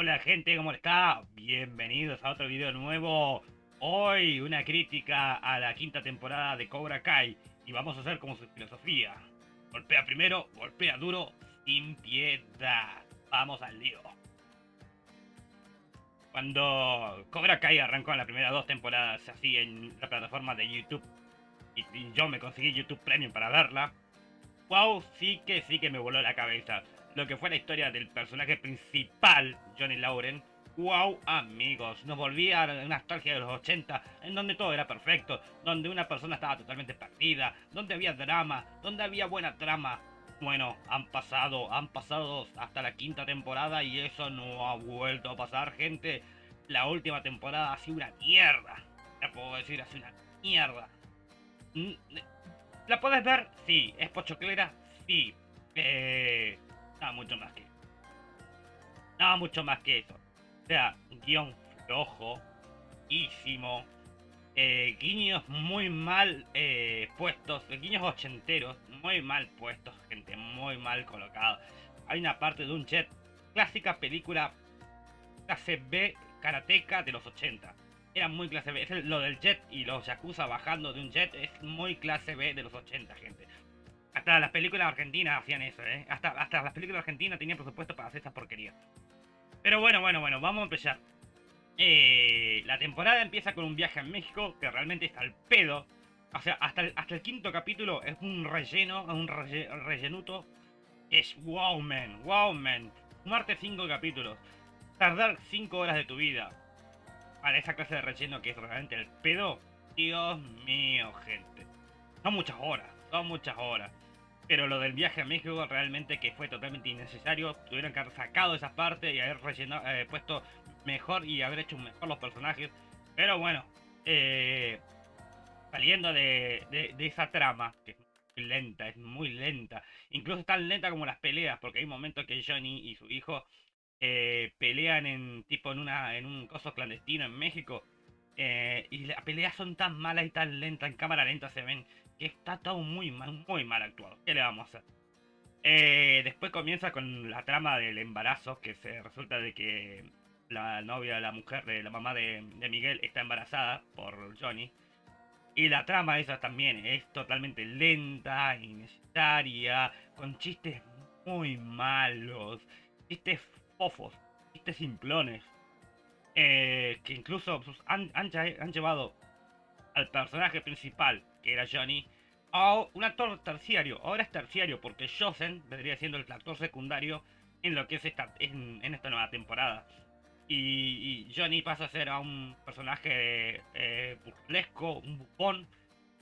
Hola gente, ¿cómo está? Bienvenidos a otro video nuevo. Hoy una crítica a la quinta temporada de Cobra Kai y vamos a hacer como su filosofía. Golpea primero, golpea duro, sin piedad. Vamos al lío. Cuando Cobra Kai arrancó en las primeras dos temporadas así en la plataforma de YouTube y, yo me conseguí YouTube Premium para verla, wow, sí que sí que me voló la cabeza lo que fue la historia del personaje principal, Johnny Lauren, wow amigos, nos volvía a la nostalgia de los 80, en donde todo era perfecto, donde una persona estaba totalmente perdida, donde había drama, donde había buena trama. Bueno, han pasado, han pasado hasta la quinta temporada y eso no ha vuelto a pasar, gente. La última temporada ha sido una mierda. Ya puedo decir, ha sido una mierda. Mm, ¿La puedes ver? Sí. ¿Es pochoclera? Sí. Eh, Nada mucho más que Nada mucho más que eso. O sea, guion flojo, ísimo, eh, guiños muy mal eh, puestos, guiños ochenteros, muy mal puestos, gente, muy mal colocados. Hay una parte de un jet, clásica película clase B karateca de los 80. Era muy clase B. Es lo del jet y los yakuza bajando de un jet es muy clase B de los 80, gente. Hasta las películas argentinas hacían eso, ¿eh? Hasta, hasta las películas argentinas tenían presupuesto para hacer esta porquería. Pero bueno, bueno, bueno, vamos a empezar. Eh, la temporada empieza con un viaje a México que realmente está al pedo. O sea, hasta el, hasta el quinto capítulo es un relleno, un rellenuto. Es wow, man, wow, man. Muerte cinco capítulos. Tardar cinco horas de tu vida para esa clase de relleno que es realmente el pedo. Dios mío, gente. Son muchas horas, son muchas horas. Pero lo del viaje a México realmente que fue totalmente innecesario. Tuvieron que haber sacado esa parte y haber rellenado, eh, puesto mejor y haber hecho mejor los personajes. Pero bueno, eh, saliendo de, esa trama, que es muy lenta, es muy lenta. Incluso tan lenta como las peleas, porque hay momentos que Johnny y su hijo eh, pelean en tipo en una en un coso clandestino en México. y las peleas son tan malas y tan lentas, en cámara lenta se ven que está todo muy mal, muy mal actuado. ¿Qué le vamos a hacer? Eh, después comienza con la trama del embarazo, que se resulta de que la novia, la mujer de la mamá de, Miguel está embarazada por Johnny. Y la trama esa también es totalmente lenta, innecesaria, con chistes muy malos, chistes fofos, chistes simplones. Eh, que incluso han llevado al personaje principal que era Johnny, a un actor terciario. Ahora es terciario porque Josen vendría siendo el actor secundario en lo que es esta, en, esta nueva temporada. Y, Johnny pasa a ser a un personaje eh, burlesco, un bufón,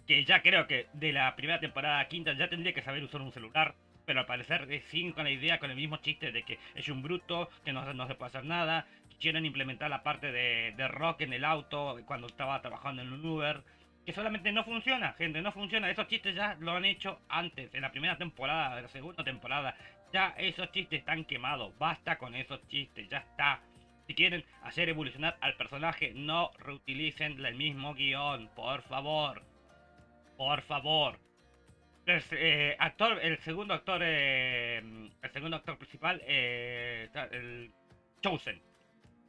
que ya creo que de la primera temporada quinta ya tendría que saber usar un celular. Pero al parecer sin con la idea, con el mismo chiste de que es un bruto, que no, no se puede hacer nada. Quieren implementar la parte de, de rock en el auto cuando estaba trabajando en un Uber que solamente no funciona, gente, no funciona. Esos chistes ya lo han hecho antes, en la primera temporada, de la segunda temporada. Ya esos chistes están quemados. Basta con esos chistes, ya está. Si quieren hacer evolucionar al personaje, no reutilicen el mismo guion, por favor. Por favor. El, eh, actor, el segundo actor, eh, el segundo actor principal, eh, el Chosen.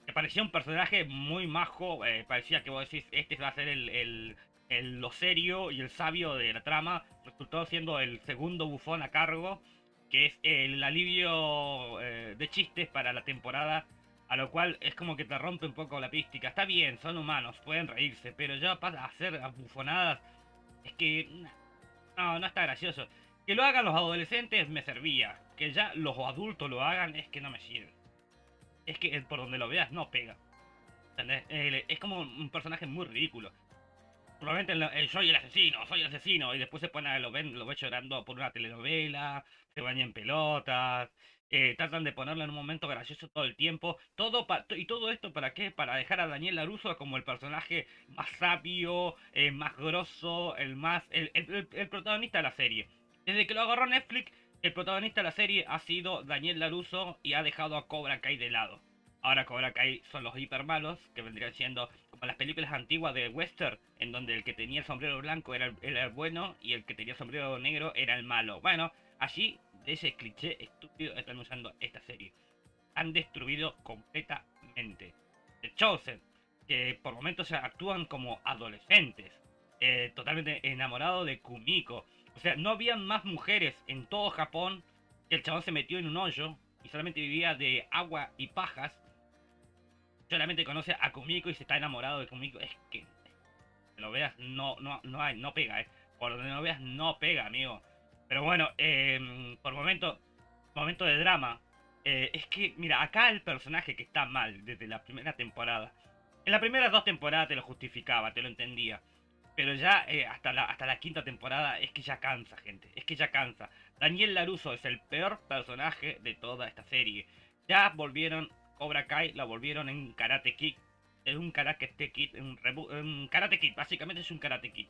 Que parecía un personaje muy majo, parecía que vos decís, este va a ser el, lo serio y el sabio de la trama resultó siendo el segundo bufón a cargo, que es el alivio eh, de chistes para la temporada, a lo cual es como que te rompe un poco la pística. Está bien, son humanos, pueden reírse, pero ya para hacer bufonadas, es que no, no está gracioso. Que lo hagan los adolescentes me servía, que ya los adultos lo hagan es que no me sirve. Es que por donde lo veas no pega. Es como un personaje muy ridículo probablemente el, soy el asesino, soy el asesino, y después se pone, lo ven, lo ve llorando por una telenovela, se baña en pelotas, eh, tratan de ponerlo en un momento gracioso todo el tiempo, todo y todo esto para qué, para dejar a Daniel Laruso como el personaje más sabio, eh, más grosso, el más, el, el, protagonista de la serie. Desde que lo agarró Netflix, el protagonista de la serie ha sido Daniel Laruso y ha dejado a Cobra Kai de lado. Ahora Cobra Kai son los hiper malos, que vendrían siendo como las películas antiguas de western, en donde el que tenía el sombrero blanco era el, bueno y el que tenía el sombrero negro era el malo. Bueno, allí de ese cliché estúpido están usando esta serie. han destruido completamente. The Chosen, que por momentos actúan como adolescentes, eh, totalmente enamorados de Kumiko. O sea, no había más mujeres en todo Japón que el chabón se metió en un hoyo y solamente vivía de agua y pajas. Solamente conoce a Kumiko y se está enamorado de Kumiko. Es que lo veas, no, no, no hay, no pega, eh. Por donde no veas, no pega, amigo. Pero bueno, eh, por momento, momento de drama. Eh, es que, mira, acá el personaje que está mal desde la primera temporada. En las primeras dos temporadas te lo justificaba, te lo entendía. Pero ya eh, hasta, la, hasta la quinta temporada es que ya cansa, gente. Es que ya cansa. Daniel Laruso es el peor personaje de toda esta serie. Ya volvieron Cobra Kai, la volvieron en Karate Kid. Es un Karate Kid, un, Karate Kid, básicamente es un Karate Kid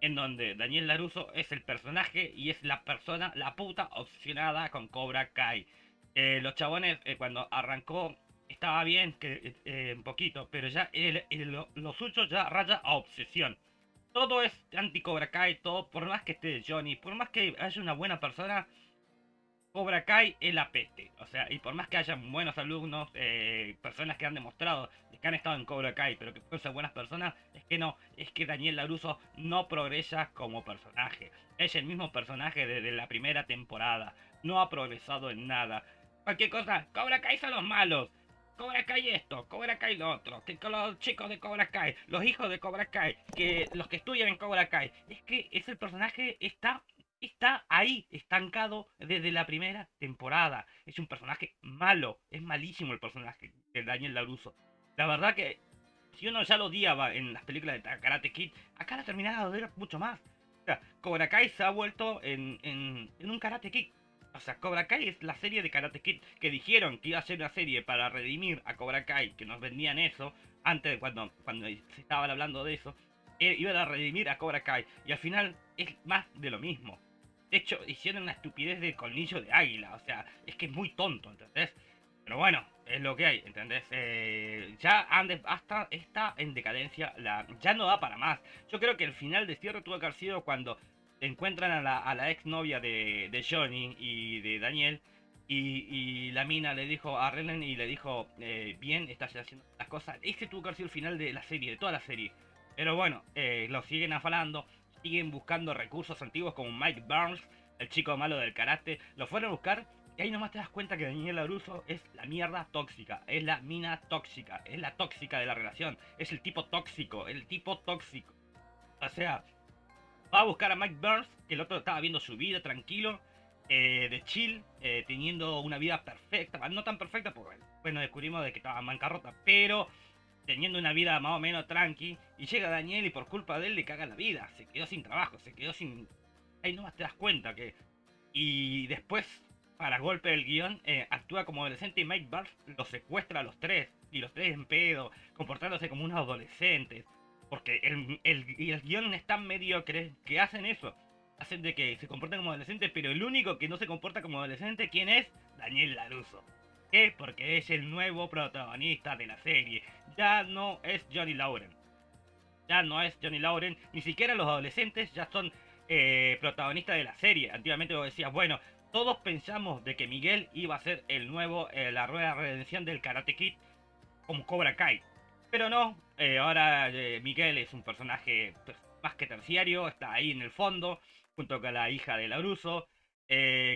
en donde Daniel Laruso es el personaje y es la persona, la puta obsesionada con Cobra Kai. Eh, los chabones, eh, cuando arrancó, estaba bien, que eh, un poquito, pero ya lo, lo, suyo ya raya a obsesión. Todo es anti-Cobra Kai, todo, por más que esté Johnny, por más que haya una buena persona, Cobra Kai es la peste. O sea, y por más que haya buenos alumnos, personas que han demostrado que han estado en Cobra Kai, pero que pueden ser buenas personas, es que no, es que Daniel LaRusso no progresa como personaje. Es el mismo personaje desde la primera temporada, no ha progresado en nada. Cualquier cosa, Cobra Kai son los malos. Cobra Kai esto, Cobra Kai lo otro, que los chicos de Cobra Kai, los hijos de Cobra Kai, los que estudian en Cobra Kai, es que ese personaje está está ahí, estancado desde la primera temporada. Es un personaje malo, es malísimo el personaje de Daniel LaRusso. La verdad que si uno ya lo odiaba en las películas de Karate Kid, acá la terminada de odiar mucho más. Cobra Kai se ha vuelto en, en, un Karate Kid. O sea, Cobra Kai es la serie de Karate Kid que dijeron que iba a ser una serie para redimir a Cobra Kai, que nos vendían eso, antes de cuando, cuando se estaba hablando de eso, eh, iban a redimir a Cobra Kai. Y al final es más de lo mismo. De hecho, hicieron una estupidez de colmillo de águila. O sea, es que es muy tonto, ¿entendés? Pero bueno, es lo que hay, ¿entendés? Eh, ya hasta está en decadencia, la, ya no da para más. Yo creo que el final de cierre tuvo que haber sido cuando encuentran a la, a la ex novia de, de, Johnny y de Daniel. Y, la mina le dijo a Renan y le dijo, eh, bien, estás haciendo las cosas. Este tuvo que haber sido el final de la serie, de toda la serie. Pero bueno, eh, lo siguen afalando, siguen buscando recursos antiguos como Mike Burns, el chico malo del karate. Lo fueron a buscar y ahí nomás te das cuenta que Daniel Aruso es la mierda tóxica, es la mina tóxica, es la tóxica de la relación, es el tipo tóxico, el tipo tóxico. O sea, va a buscar a Mike Burns, que el otro estaba viendo su vida tranquilo, eh, de chill, eh, teniendo una vida perfecta, no tan perfecta porque, bueno, descubrimos de que estaba en bancarrota, pero teniendo una vida más o menos tranqui, y llega Daniel y por culpa de él le caga la vida, se quedó sin trabajo, se quedó sin... Ahí nomás te das cuenta que... Y después para golpe del guion, eh, actúa como adolescente y Mike Barth los secuestra a los tres. Y los tres en pedo, comportándose como unos adolescentes. Porque el, el, guion es tan mediocre que hacen eso. Hacen de que se comporten como adolescentes, pero el único que no se comporta como adolescente, ¿quién es? Daniel Laruso. ¿Qué? Porque es el nuevo protagonista de la serie. Ya no es Johnny Lauren. Ya no es Johnny Lauren. Ni siquiera los adolescentes ya son eh, protagonistas de la serie. Antiguamente vos decías, bueno, todos pensamos de que Miguel iba a ser el nuevo, eh, la rueda de redención del Karate Kid como Cobra Kai. Pero no, eh, ahora Miguel es un personaje pues, más que terciario, está ahí en el fondo, junto con la hija de Laruso,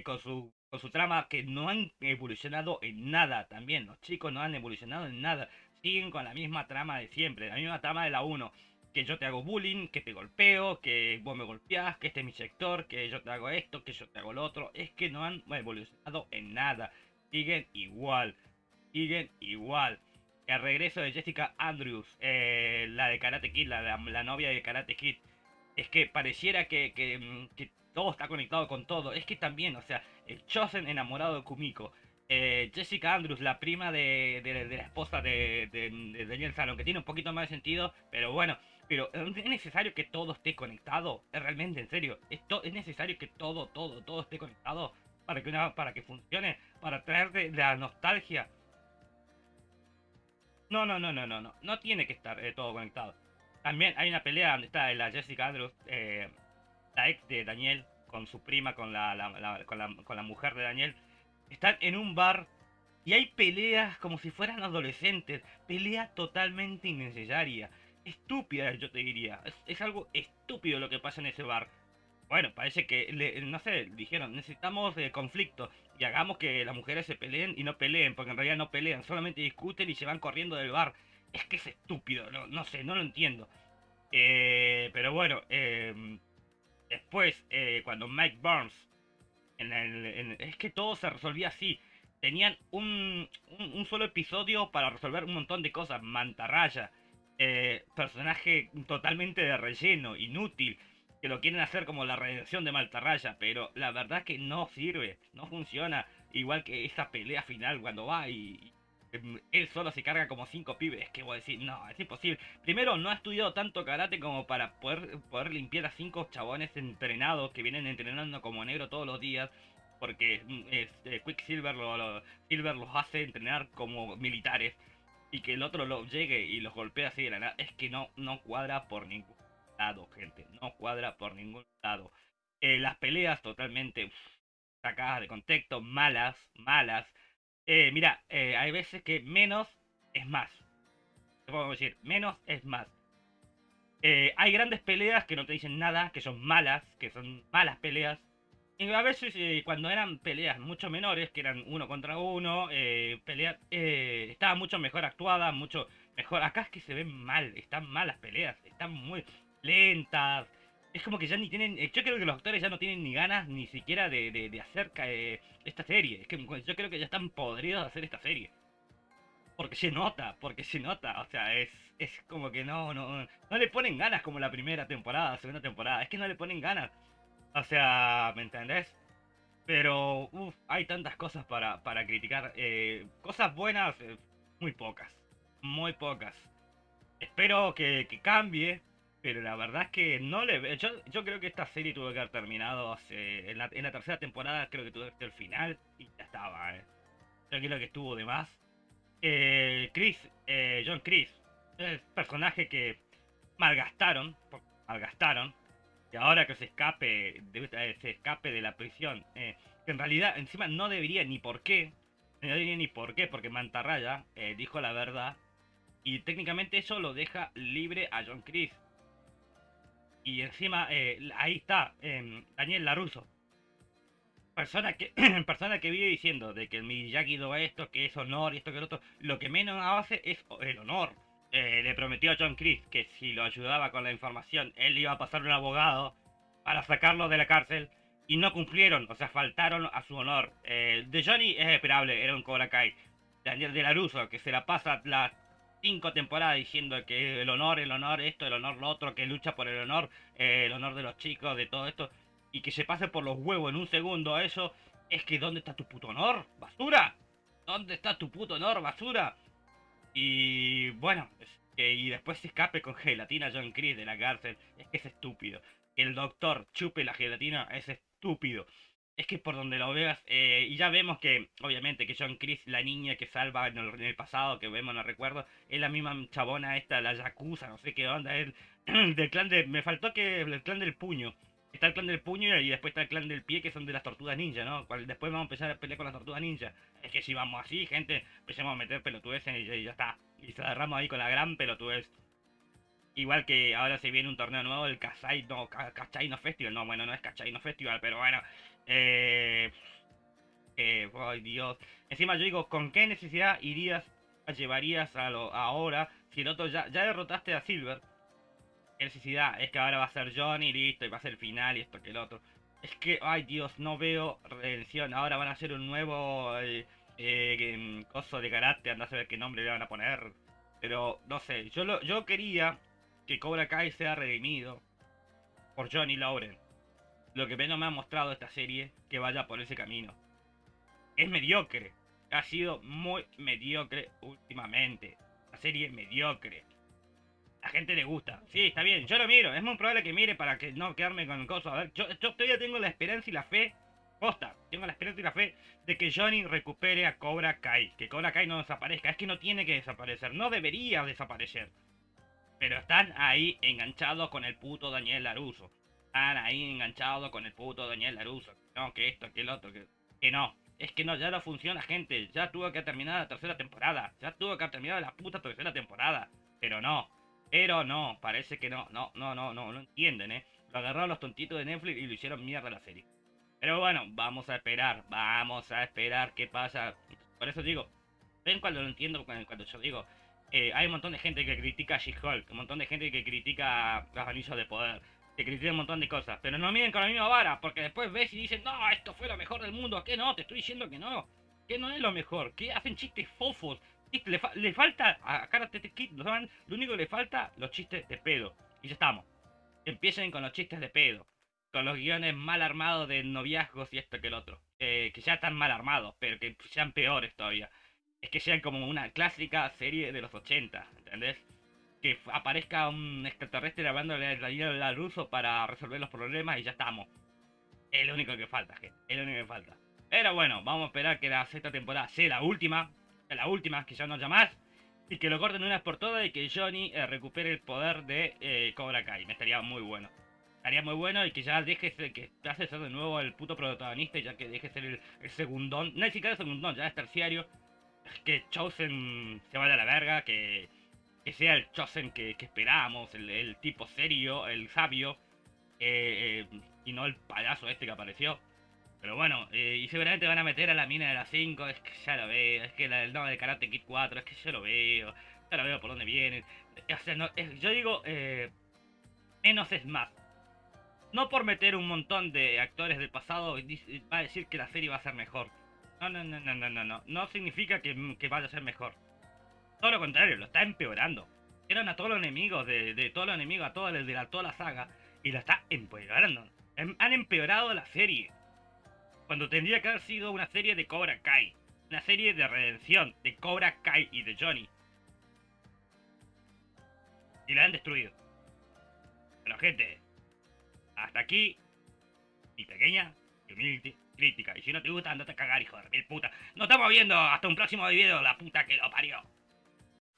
con, su, con su trama que no han evolucionado en nada también. Los chicos no han evolucionado en nada, siguen con la misma trama de siempre, la misma trama de la 1 que yo te hago bullying, que te golpeo, que vos me golpeás, que este es mi sector, que yo te hago esto, que yo te hago lo otro. Es que no han evolucionado en nada. Siguen igual. Siguen igual. El regreso de Jessica Andrews, eh, la de Karate Kid, la, novia de Karate Kid. Es que pareciera que, que, todo está conectado con todo. Es que también, o sea, el Chosen enamorado de Kumiko. Eh, Jessica Andrews, la prima de, la esposa de, Daniel Salon, que tiene un poquito más de sentido, pero bueno, pero es necesario que todo esté conectado. Es realmente, en serio. Esto es necesario que todo, todo, todo esté conectado para que una, para que funcione, para traerte la nostalgia. No, no, no, no, no, no. No tiene que estar eh, todo conectado. También hay una pelea donde está la Jessica Andrews, eh, la ex de Daniel, con su prima, con la, con la, con la mujer de Daniel. Están en un bar Y hay peleas como si fueran adolescentes. Pelea totalmente innecesaria. Estúpida, yo te diría. Es, algo estúpido lo que pasa en ese bar. Bueno, parece que, no sé, dijeron, necesitamos eh, conflicto y hagamos que las mujeres se peleen y no peleen, porque en realidad no pelean, solamente discuten y se van corriendo del bar. Es que es estúpido, no, no sé, no lo entiendo. Eh, pero bueno, em, después, eh, cuando Mike Burns, en es que todo se resolvía así. Tenían un, un, solo episodio para resolver un montón de cosas. Mantarraya, eh, personaje totalmente de relleno, inútil, que lo quieren hacer como la redención de Mantarraya, pero la verdad es que no sirve, no funciona. Igual que esa pelea final cuando va y, él solo se carga como cinco pibes. Que voy a decir, no, es imposible. Primero, no ha estudiado tanto karate como para poder, poder limpiar a cinco chabones entrenados que vienen entrenando como negro todos los días. Porque mm, este, Quicksilver lo, Silver los hace entrenar como militares. Y que el otro lo llegue y los golpea así de la nada. Es que no, no cuadra por ningún lado, gente. No cuadra por ningún lado. Eh, las peleas totalmente sacadas de contexto, malas, malas. Eh, mira, eh, hay veces que menos es más. Podemos decir, menos es más. Eh, hay grandes peleas que no te dicen nada, que son malas, que son malas peleas. Y a veces cuando eran peleas mucho menores, que eran uno contra uno, peleas, estaba mucho mejor actuada, mucho mejor. Acá es que se ven mal, están malas peleas, están muy lentas, es como que ya ni tienen. Eh, yo creo que los actores ya no tienen ni ganas ni siquiera de, de, hacer eh, esta serie. Es que yo creo que ya están podridos de hacer esta serie. Porque se nota, porque se nota. O sea, es, es como que no, no, no le ponen ganas como la primera temporada, segunda temporada. Es que no le ponen ganas. O sea, ¿me entendés? Pero, uff, hay tantas cosas para, para criticar. Eh, cosas buenas, muy pocas. Muy pocas. Espero que, que cambie pero la verdad es que no le yo, yo creo que esta serie tuvo que haber terminado en, la, tercera temporada, creo que tuvo ser el final y ya estaba, eh. Yo creo que estuvo de más. Eh, Chris, eh, John Chris, el personaje que malgastaron, malgastaron, y ahora que se escape, de, se escape de la prisión, eh, que en realidad encima no debería ni por qué, no debería ni por qué, porque Mantarraya eh, dijo la verdad, y técnicamente eso lo deja libre a John Chris y encima, eh, ahí está, eh, Daniel Laruso. Persona que, persona que vive diciendo de que el Miyagi no esto, que es honor y esto que lo otro. Lo que menos hace es el honor. Eh, le prometió a John Chris que si lo ayudaba con la información, él iba a pasar un abogado para sacarlo de la cárcel. Y no cumplieron, o sea, faltaron a su honor. Eh, de Johnny es esperable, era un Cobra Kai. Daniel de Laruso, que se la pasa la cinco temporadas diciendo que el honor, el honor esto, el honor lo otro, que lucha por el honor, eh, el honor de los chicos, de todo esto, y que se pase por los huevos en un segundo eso, es que ¿dónde está tu puto honor? ¡Basura! ¿Dónde está tu puto honor, basura? Y bueno, y después se escape con gelatina John Chris de la cárcel, es que es estúpido. El doctor chupe la gelatina es estúpido es que por donde lo veas, eh, y ya vemos que, obviamente, que John Chris, la niña que salva en el, pasado, que vemos, no recuerdo, es la misma chabona esta, la Yakuza, no sé qué onda, es del clan de, me faltó que, el clan del puño, está el clan del puño y después está el clan del pie, que son de las tortugas ninja, ¿no? Después vamos a empezar a pelear con las tortugas ninja. Es que si vamos así, gente, empecemos a meter pelotudes y, ya está, y se agarramos ahí con la gran pelotudez. Igual que ahora se viene un torneo nuevo, el Kasai, no, no Festival. No, bueno, no es no Festival, pero bueno, eh, eh, ay Dios. Encima yo digo, ¿con qué necesidad irías, llevarías a lo, ahora si el otro ya, ya derrotaste a Silver? ¿Qué necesidad? Es que ahora va a ser Johnny, listo, y va a ser el final y esto que el otro. Es que, ay Dios, no veo redención. Ahora van a hacer un nuevo eh, eh, coso de karate, anda a saber qué nombre le van a poner. Pero, no sé, yo, lo, yo quería que Cobra Kai sea redimido por Johnny Lauren lo que menos me ha mostrado esta serie que vaya por ese camino. Es mediocre. Ha sido muy mediocre últimamente. La serie mediocre. La gente le gusta. Sí, está bien. Yo lo miro. Es muy probable que mire para que no quedarme con cosas. A ver, yo, todavía tengo la esperanza y la fe. Posta, tengo la esperanza y la fe de que Johnny recupere a Cobra Kai. Que Cobra Kai no desaparezca. Es que no tiene que desaparecer. No debería desaparecer. Pero están ahí enganchados con el puto Daniel Laruso están ahí enganchados con el puto Daniel Laruso. No, que esto, que el otro, que, que no, Es que no, ya no funciona, gente. Ya tuvo que terminar la tercera temporada. Ya tuvo que terminar la puta tercera temporada. Pero no. Pero no. Parece que no. No, no, no, no. No entienden, ¿eh? Lo agarraron los tontitos de Netflix y lo hicieron mierda la serie. Pero bueno, vamos a esperar. Vamos a esperar qué pasa. Por eso digo, ven cuando lo entiendo, cuando yo digo, eh, hay un montón de gente que critica a She-Hulk, un montón de gente que critica los anillos de poder, que critica un montón de cosas, pero no miren con la misma vara, porque después ves y dicen, no, esto fue lo mejor del mundo, ¿qué no? Te estoy diciendo que no, que no es lo mejor, que hacen chistes fofos, le, le falta a Karate Kid, lo único que le falta, los chistes de pedo, y ya estamos. Empiecen con los chistes de pedo, con los guiones mal armados de noviazgos y esto que el otro, eh, que ya están mal armados, pero que sean peores todavía es que sean como una clásica serie de los 80, ¿entendés? Que aparezca un extraterrestre hablándole la ruso para resolver los problemas y ya estamos. Es lo único que falta, gente. Es lo único que falta. Pero bueno, vamos a esperar que la sexta temporada sea la última. La última, que ya no haya más. Y que lo corten una por todas y que Johnny eh, recupere el poder de eh, Cobra Kai. Me estaría muy bueno. Estaría muy bueno y que ya deje que hace ser de nuevo el puto protagonista ya que deje ser el, el segundón. No es siquiera el segundón, ya es terciario que Chosen se vaya a la verga, que, que sea el Chosen que, esperábamos, el, tipo serio, el sabio, eh, eh, y no el payaso este que apareció. Pero bueno, eh, y seguramente van a meter a la mina de las 5, es que ya lo veo, es que el nombre de Karate Kid 4, es que yo lo veo, ya lo veo por dónde viene. O sea, no, yo digo, menos es más. No por meter un montón de actores del pasado va a decir que la serie va a ser mejor. No, no, no, no, no, no, no. significa que, vaya a ser mejor. Todo lo contrario, lo está empeorando. Eran a todos los enemigos, de, todos los enemigos, a toda, de la, toda la saga, y lo está empeorando. Em, han empeorado la serie. Cuando tendría que haber sido una serie de Cobra Kai. Una serie de redención de Cobra Kai y de Johnny. Y la han destruido. Pero gente, hasta aquí mi pequeña y humilde crítica. Y si no te gusta, andate a cagar, hijo de mil puta. Nos estamos viendo. Hasta un próximo video, la puta que lo parió.